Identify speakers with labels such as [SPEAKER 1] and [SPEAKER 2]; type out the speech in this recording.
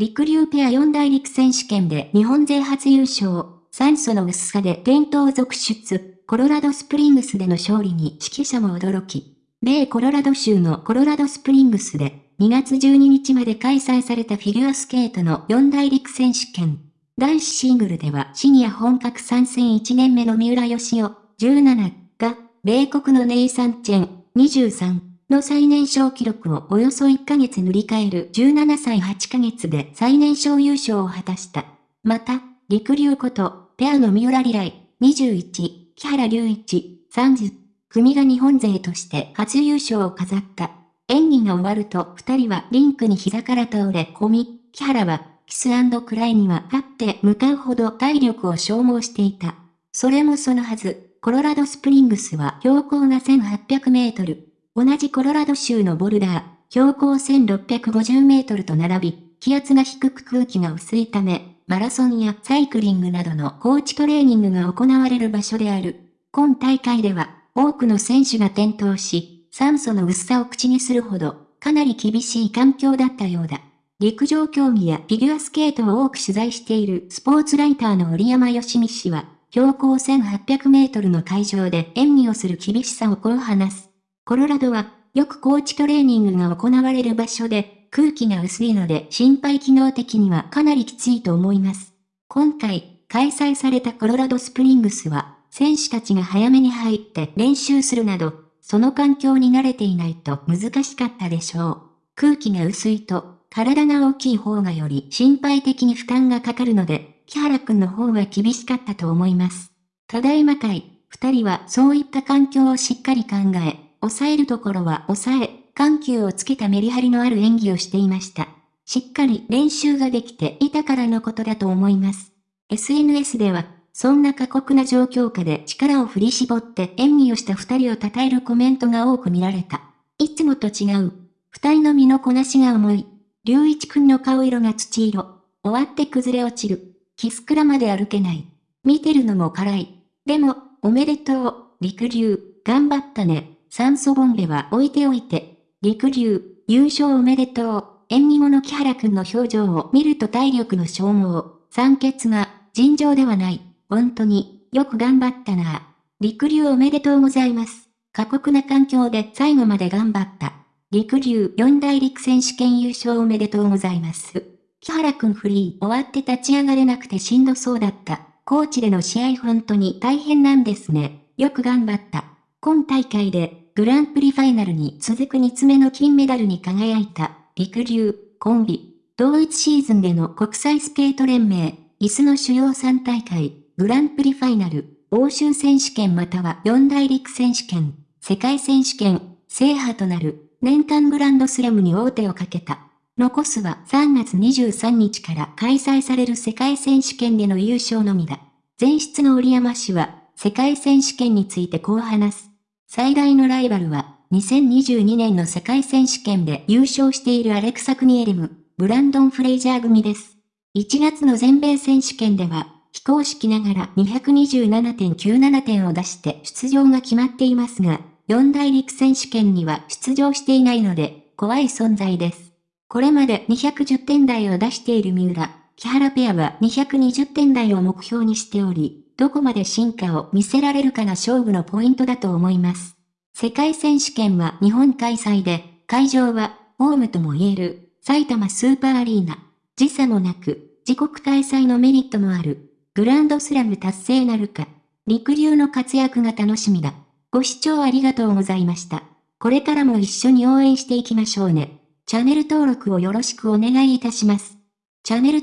[SPEAKER 1] りくりゅうペア四大陸選手権で日本勢初優勝、酸素の薄さで転倒続出、コロラドスプリングスでの勝利に識者も驚き、米コロラド州のコロラドスプリングスで2月12日まで開催されたフィギュアスケートの四大陸選手権。男子シングルではシニア本格参戦1年目の三浦佳生17が、米国のネイサン・チェン23の最年少記録をおよそ1ヶ月塗り替える17歳8ヶ月で最年少優勝を果たした。また、陸流こと、ペアの三浦リライ21、木原隆一30組が日本勢として初優勝を飾った。演技が終わると二人はリンクに膝から倒れ込み、木原はキスクライには立って向かうほど体力を消耗していた。それもそのはず、コロラドスプリングスは標高が1800メートル。同じコロラド州のボルダー、標高1650メートルと並び、気圧が低く空気が薄いため、マラソンやサイクリングなどの高地トレーニングが行われる場所である。今大会では、多くの選手が転倒し、酸素の薄さを口にするほど、かなり厳しい環境だったようだ。陸上競技やフィギュアスケートを多く取材しているスポーツライターの折山義美氏は、標高1800メートルの会場で演技をする厳しさをこう話す。コロラドは、よく高地トレーニングが行われる場所で、空気が薄いので心肺機能的にはかなりきついと思います。今回、開催されたコロラドスプリングスは、選手たちが早めに入って練習するなど、その環境に慣れていないと難しかったでしょう。空気が薄いと体が大きい方がより心配的に負担がかかるので、木原くんの方は厳しかったと思います。ただいま会、二人はそういった環境をしっかり考え、抑えるところは抑え、緩急をつけたメリハリのある演技をしていました。しっかり練習ができていたからのことだと思います。SNS では、そんな過酷な状況下で力を振り絞って演技をした二人を称えるコメントが多く見られた。いつもと違う。二人の身のこなしが重い。龍一くんの顔色が土色。終わって崩れ落ちる。キスクラまで歩けない。見てるのも辛い。でも、おめでとう。陸流、頑張ったね。酸素ボンベは置いておいて。陸流、優勝おめでとう。演技後の木原くんの表情を見ると体力の消耗、酸欠が尋常ではない。本当に、よく頑張ったな。陸流おめでとうございます。過酷な環境で最後まで頑張った。陸流四大陸選手権優勝おめでとうございます。木原くんフリー終わって立ち上がれなくてしんどそうだった。コーチでの試合本当に大変なんですね。よく頑張った。今大会でグランプリファイナルに続く2つ目の金メダルに輝いた陸流コンビ。同一シーズンでの国際スケート連盟、椅子の主要3大会、グランプリファイナル、欧州選手権または四大陸選手権、世界選手権、制覇となる年間グランドスラムに王手をかけた。残すは3月23日から開催される世界選手権での優勝のみだ。前室の折山氏は、世界選手権についてこう話す。最大のライバルは、2022年の世界選手権で優勝しているアレクサ・クニエリム、ブランドン・フレイジャー組です。1月の全米選手権では、非公式ながら227.97点を出して出場が決まっていますが、四大陸選手権には出場していないので、怖い存在です。これまで210点台を出している三浦、木原ペアは220点台を目標にしており、どこまで進化を見せられるかが勝負のポイントだと思います。世界選手権は日本開催で、会場は、ホームとも言える、埼玉スーパーアリーナ。時差もなく、自国開催のメリットもある。グランドスラム達成なるか。陸流の活躍が楽しみだ。ご視聴ありがとうございました。これからも一緒に応援していきましょうね。チャンネル登録をよろしくお願いいたします。チャンネル